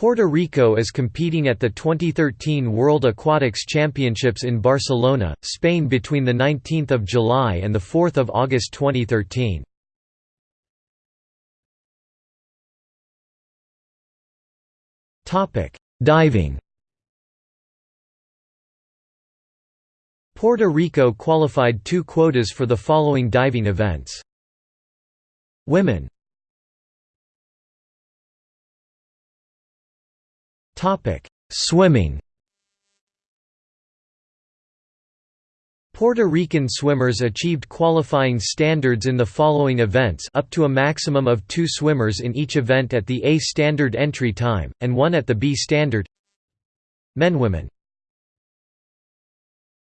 Puerto Rico is competing at the 2013 World Aquatics Championships in Barcelona, Spain between 19 July and 4 August 2013. Diving Puerto Rico qualified two quotas for the following diving events. Women Swimming. Puerto Rican swimmers achieved qualifying standards in the following events up to a maximum of two swimmers in each event at the A standard entry time, and one at the B standard. Men Women